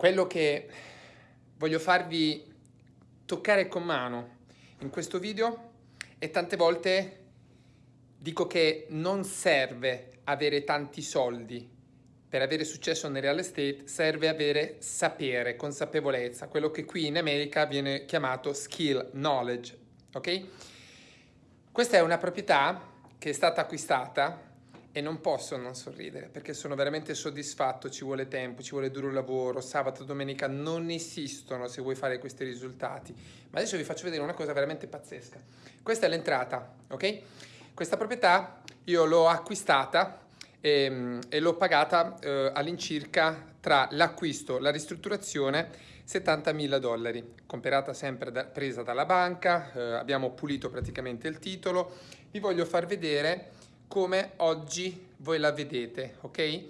quello che voglio farvi toccare con mano in questo video e tante volte dico che non serve avere tanti soldi per avere successo nel real estate serve avere sapere, consapevolezza, quello che qui in America viene chiamato skill, knowledge, ok? Questa è una proprietà che è stata acquistata e non posso non sorridere perché sono veramente soddisfatto, ci vuole tempo, ci vuole duro lavoro, sabato, domenica non esistono se vuoi fare questi risultati. Ma adesso vi faccio vedere una cosa veramente pazzesca. Questa è l'entrata, ok? Questa proprietà io l'ho acquistata e, ehm, e l'ho pagata eh, all'incirca tra l'acquisto, la ristrutturazione 70.000 dollari, comprata sempre da, presa dalla banca, eh, abbiamo pulito praticamente il titolo, vi voglio far vedere come oggi voi la vedete, ok?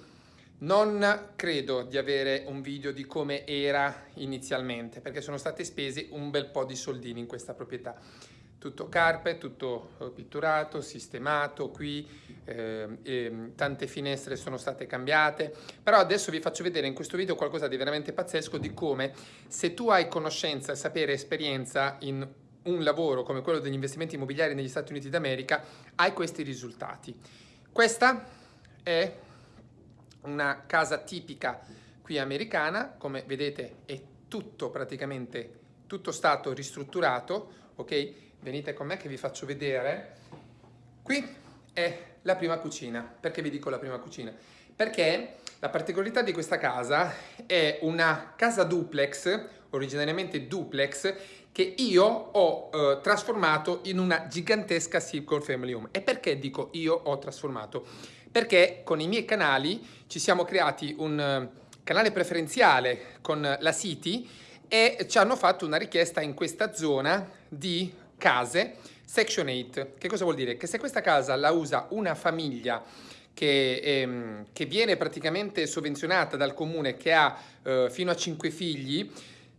Non credo di avere un video di come era inizialmente, perché sono stati spesi un bel po' di soldini in questa proprietà tutto carpe, tutto eh, pitturato, sistemato qui, eh, tante finestre sono state cambiate, però adesso vi faccio vedere in questo video qualcosa di veramente pazzesco di come se tu hai conoscenza, sapere, esperienza in un lavoro come quello degli investimenti immobiliari negli Stati Uniti d'America, hai questi risultati. Questa è una casa tipica qui americana, come vedete è tutto praticamente, tutto stato ristrutturato, ok? venite con me che vi faccio vedere. Qui è la prima cucina. Perché vi dico la prima cucina? Perché la particolarità di questa casa è una casa duplex, originariamente duplex, che io ho eh, trasformato in una gigantesca single family home. E perché dico io ho trasformato? Perché con i miei canali ci siamo creati un uh, canale preferenziale con la City e ci hanno fatto una richiesta in questa zona di case Section 8. Che cosa vuol dire? Che se questa casa la usa una famiglia che, ehm, che viene praticamente sovvenzionata dal comune che ha eh, fino a 5 figli,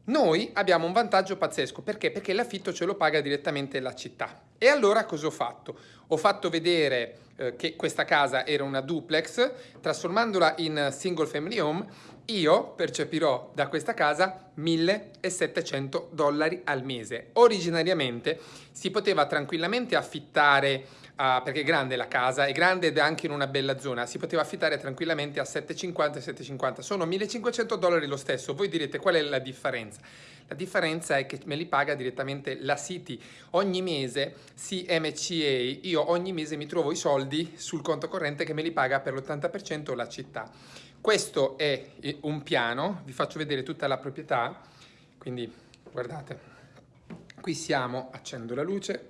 noi abbiamo un vantaggio pazzesco. Perché? Perché l'affitto ce lo paga direttamente la città. E allora cosa ho fatto? Ho fatto vedere eh, che questa casa era una duplex, trasformandola in single family home io percepirò da questa casa 1700 dollari al mese. Originariamente si poteva tranquillamente affittare, uh, perché è grande la casa, è grande ed è anche in una bella zona, si poteva affittare tranquillamente a 750 e 750, sono 1500 dollari lo stesso. Voi direte qual è la differenza? La differenza è che me li paga direttamente la City. Ogni mese CMCA, io ogni mese mi trovo i soldi sul conto corrente che me li paga per l'80% la città. Questo è un piano, vi faccio vedere tutta la proprietà, quindi guardate, qui siamo, accendo la luce,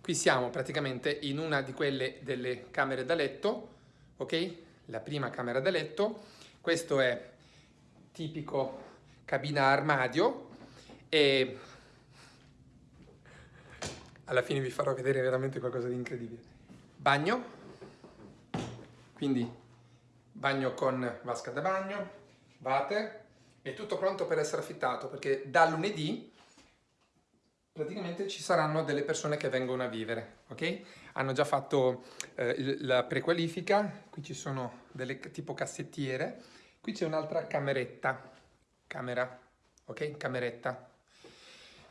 qui siamo praticamente in una di quelle delle camere da letto, ok? La prima camera da letto, questo è tipico cabina armadio e alla fine vi farò vedere veramente qualcosa di incredibile. Bagno, quindi bagno con vasca da bagno, water, è tutto pronto per essere affittato perché da lunedì praticamente ci saranno delle persone che vengono a vivere, ok? Hanno già fatto eh, la prequalifica, qui ci sono delle tipo cassettiere, qui c'è un'altra cameretta, camera, ok? Cameretta.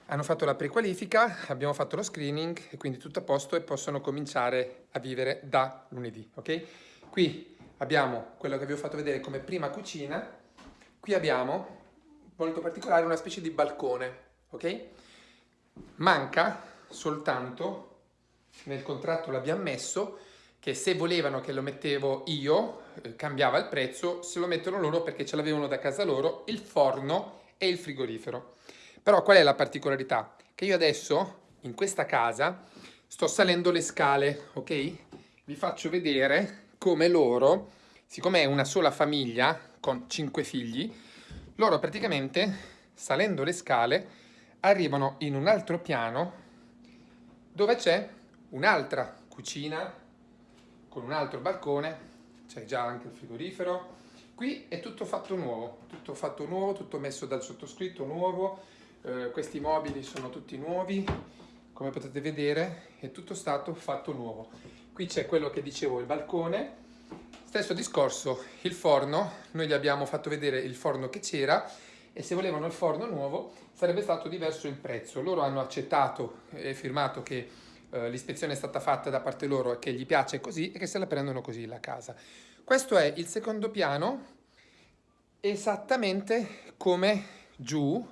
Hanno fatto la prequalifica, abbiamo fatto lo screening e quindi tutto a posto e possono cominciare a vivere da lunedì, ok? Qui abbiamo quello che vi ho fatto vedere come prima cucina, qui abbiamo, molto particolare, una specie di balcone, ok? Manca soltanto, nel contratto l'abbiamo messo, che se volevano che lo mettevo io, eh, cambiava il prezzo, se lo mettono loro perché ce l'avevano da casa loro, il forno e il frigorifero. Però qual è la particolarità? Che io adesso, in questa casa, sto salendo le scale, ok? Vi faccio vedere come loro, siccome è una sola famiglia con cinque figli, loro praticamente salendo le scale arrivano in un altro piano dove c'è un'altra cucina con un altro balcone, c'è già anche il frigorifero, qui è tutto fatto nuovo, tutto fatto nuovo, tutto messo dal sottoscritto nuovo, eh, questi mobili sono tutti nuovi, come potete vedere è tutto stato fatto nuovo. Qui c'è quello che dicevo, il balcone. Stesso discorso, il forno, noi gli abbiamo fatto vedere il forno che c'era e se volevano il forno nuovo sarebbe stato diverso il prezzo. Loro hanno accettato e firmato che eh, l'ispezione è stata fatta da parte loro che gli piace così e che se la prendono così la casa. Questo è il secondo piano, esattamente come giù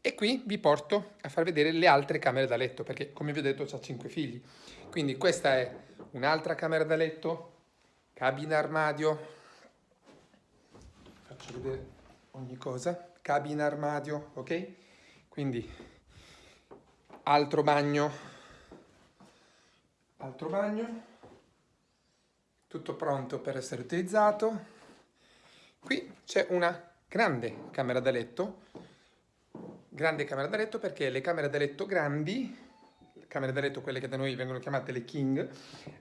e qui vi porto a far vedere le altre camere da letto perché come vi ho detto ho 5 figli. Quindi questa è un'altra camera da letto, cabina armadio, faccio vedere ogni cosa, cabina armadio, ok? Quindi altro bagno, altro bagno, tutto pronto per essere utilizzato. Qui c'è una grande camera da letto, grande camera da letto perché le camere da letto grandi, camere da letto quelle che da noi vengono chiamate le king,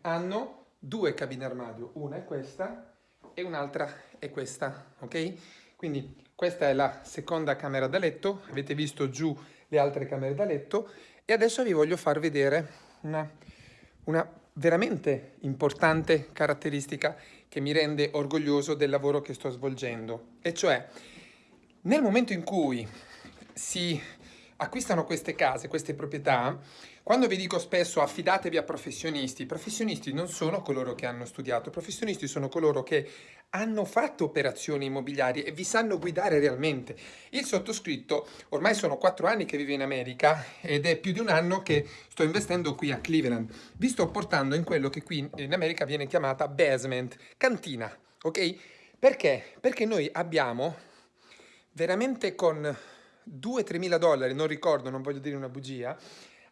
hanno due cabine armadio, una è questa e un'altra è questa, ok? Quindi questa è la seconda camera da letto, avete visto giù le altre camere da letto. E adesso vi voglio far vedere una, una veramente importante caratteristica che mi rende orgoglioso del lavoro che sto svolgendo, e cioè nel momento in cui si acquistano queste case, queste proprietà, quando vi dico spesso affidatevi a professionisti, professionisti non sono coloro che hanno studiato, professionisti sono coloro che hanno fatto operazioni immobiliari e vi sanno guidare realmente. Il sottoscritto ormai sono quattro anni che vive in America ed è più di un anno che sto investendo qui a Cleveland. Vi sto portando in quello che qui in America viene chiamata basement, cantina, ok? Perché? Perché noi abbiamo veramente con 2-3 mila dollari, non ricordo, non voglio dire una bugia,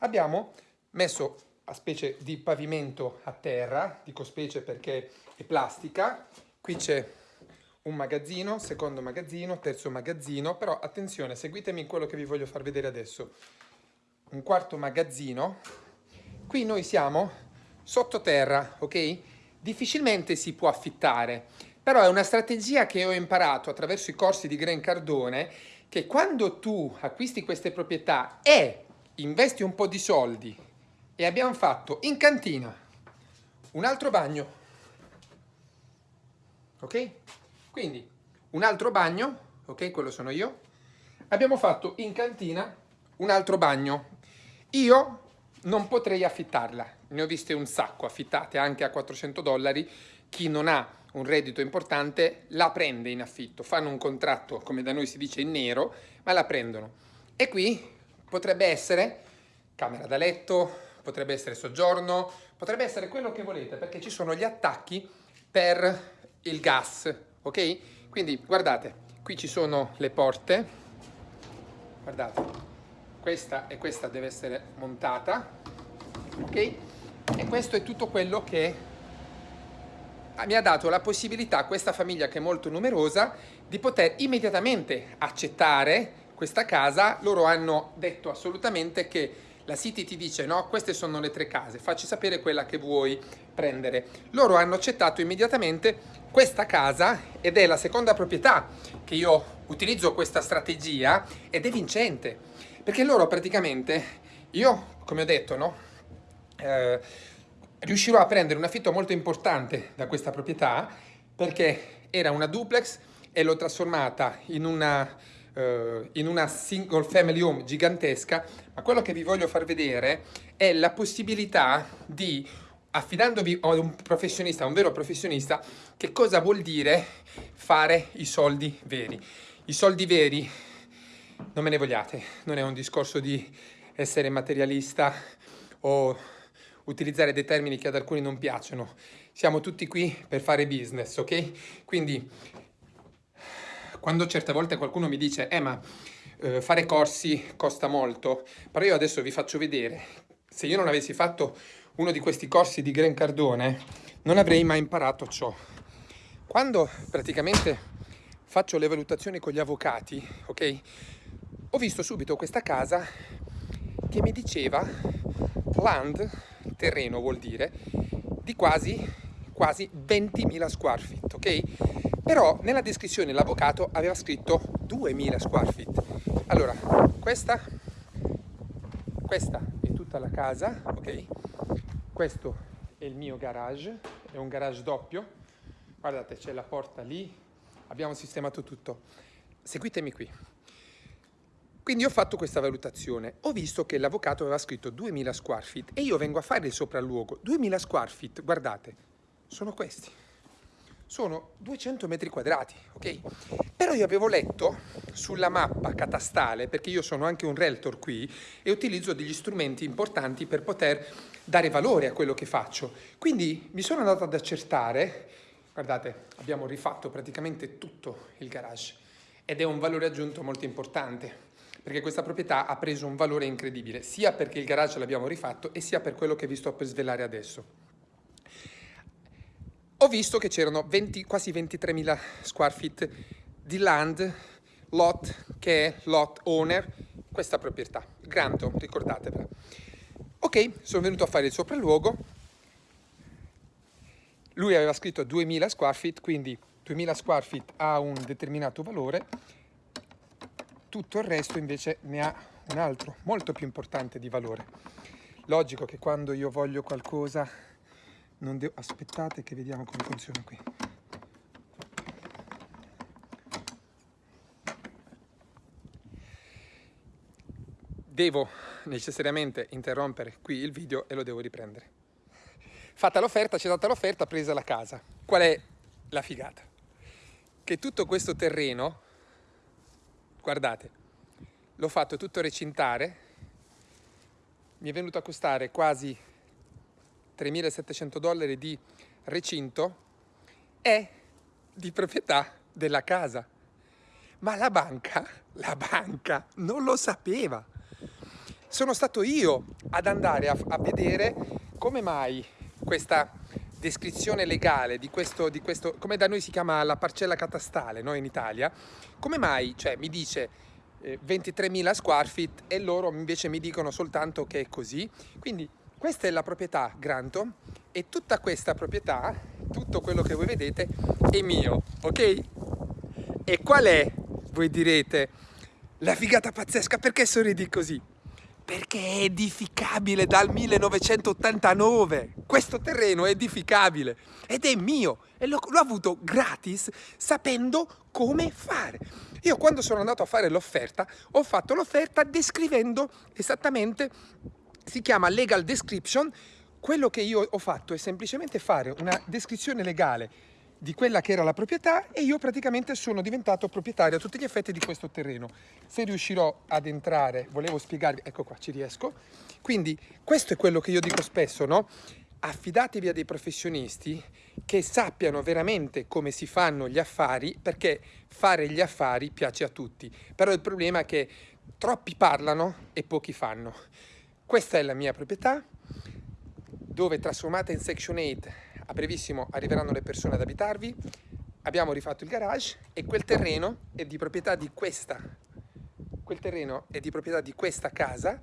abbiamo messo a specie di pavimento a terra, dico specie perché è plastica, qui c'è un magazzino, secondo magazzino, terzo magazzino, però attenzione, seguitemi quello che vi voglio far vedere adesso. Un quarto magazzino, qui noi siamo sottoterra, ok? Difficilmente si può affittare, però è una strategia che ho imparato attraverso i corsi di Gran Cardone, che quando tu acquisti queste proprietà e investi un po' di soldi e abbiamo fatto in cantina un altro bagno, ok? Quindi un altro bagno, ok? Quello sono io. Abbiamo fatto in cantina un altro bagno. Io non potrei affittarla, ne ho viste un sacco affittate anche a 400 dollari. Chi non ha un reddito importante la prende in affitto, fanno un contratto, come da noi si dice, in nero, ma la prendono. E qui Potrebbe essere camera da letto, potrebbe essere soggiorno, potrebbe essere quello che volete, perché ci sono gli attacchi per il gas, ok? Quindi guardate, qui ci sono le porte, guardate, questa e questa deve essere montata, ok? E questo è tutto quello che mi ha dato la possibilità a questa famiglia che è molto numerosa di poter immediatamente accettare questa casa, loro hanno detto assolutamente che la City ti dice no, queste sono le tre case, facci sapere quella che vuoi prendere. Loro hanno accettato immediatamente questa casa ed è la seconda proprietà che io utilizzo questa strategia ed è vincente perché loro praticamente, io come ho detto, no, eh, riuscirò a prendere un affitto molto importante da questa proprietà perché era una duplex e l'ho trasformata in una eh, in una single family home gigantesca, ma quello che vi voglio far vedere è la possibilità di, affidandovi a un professionista, a un vero professionista, che cosa vuol dire fare i soldi veri. I soldi veri, non me ne vogliate, non è un discorso di essere materialista o utilizzare dei termini che ad alcuni non piacciono. Siamo tutti qui per fare business, ok? Quindi quando certe volte qualcuno mi dice eh ma eh, fare corsi costa molto, però io adesso vi faccio vedere, se io non avessi fatto uno di questi corsi di Gran Cardone non avrei mai imparato ciò. Quando praticamente faccio le valutazioni con gli avvocati, ok, ho visto subito questa casa che mi diceva land, terreno vuol dire, di quasi, quasi 20.000 square feet, ok? Però nella descrizione l'avvocato aveva scritto 2000 square feet. Allora, questa, questa è tutta la casa, ok? Questo è il mio garage, è un garage doppio. Guardate, c'è la porta lì, abbiamo sistemato tutto. Seguitemi qui. Quindi ho fatto questa valutazione, ho visto che l'avvocato aveva scritto 2000 square feet e io vengo a fare il sopralluogo. 2000 square feet, guardate, sono questi. Sono 200 metri quadrati, ok? Però io avevo letto sulla mappa catastale, perché io sono anche un realtor qui e utilizzo degli strumenti importanti per poter dare valore a quello che faccio. Quindi mi sono andato ad accertare, guardate, abbiamo rifatto praticamente tutto il garage ed è un valore aggiunto molto importante perché questa proprietà ha preso un valore incredibile, sia perché il garage l'abbiamo rifatto e sia per quello che vi sto per svelare adesso. Ho visto che c'erano quasi 23.000 square feet di land, lot, che è lot owner, questa proprietà, Granto, ricordatevela. Ok, sono venuto a fare il sopralluogo, lui aveva scritto 2000 square feet, quindi 2000 square feet ha un determinato valore, tutto il resto invece ne ha un altro, molto più importante di valore. Logico che quando io voglio qualcosa, non devo... aspettate che vediamo come funziona qui. Devo necessariamente interrompere qui il video e lo devo riprendere. Fatta l'offerta, c'è stata l'offerta, presa la casa. Qual è la figata? Che tutto questo terreno guardate, l'ho fatto tutto recintare, mi è venuto a costare quasi 3.700 dollari di recinto, è di proprietà della casa. Ma la banca, la banca non lo sapeva. Sono stato io ad andare a, a vedere come mai questa descrizione legale di questo, di questo, come da noi si chiama la parcella catastale, no, in Italia, come mai, cioè, mi dice eh, 23.000 square feet e loro invece mi dicono soltanto che è così? Quindi questa è la proprietà Granto e tutta questa proprietà, tutto quello che voi vedete è mio, ok? E qual è, voi direte, la figata pazzesca? Perché sorridi così? perché è edificabile dal 1989. Questo terreno è edificabile ed è mio e l'ho avuto gratis sapendo come fare. Io quando sono andato a fare l'offerta ho fatto l'offerta descrivendo esattamente, si chiama legal description, quello che io ho fatto è semplicemente fare una descrizione legale di quella che era la proprietà e io praticamente sono diventato proprietario a tutti gli effetti di questo terreno. Se riuscirò ad entrare, volevo spiegarvi, ecco qua, ci riesco. Quindi questo è quello che io dico spesso, no? Affidatevi a dei professionisti che sappiano veramente come si fanno gli affari, perché fare gli affari piace a tutti. Però il problema è che troppi parlano e pochi fanno. Questa è la mia proprietà, dove trasformata in Section 8 a brevissimo arriveranno le persone ad abitarvi, abbiamo rifatto il garage e quel terreno è di proprietà di questa, quel terreno è di proprietà di questa casa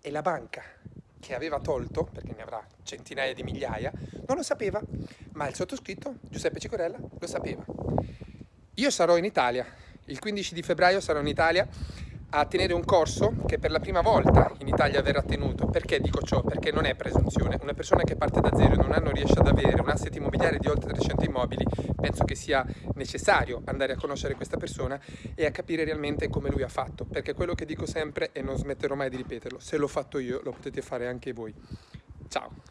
e la banca che aveva tolto, perché ne avrà centinaia di migliaia, non lo sapeva, ma il sottoscritto, Giuseppe Cicorella, lo sapeva. Io sarò in Italia, il 15 di febbraio sarò in Italia a tenere un corso che per la prima volta in Italia verrà tenuto. Perché dico ciò? Perché non è presunzione. Una persona che parte da zero e in un anno riesce ad avere un asset immobiliare di oltre 300 immobili, penso che sia necessario andare a conoscere questa persona e a capire realmente come lui ha fatto. Perché quello che dico sempre, e non smetterò mai di ripeterlo, se l'ho fatto io, lo potete fare anche voi. Ciao!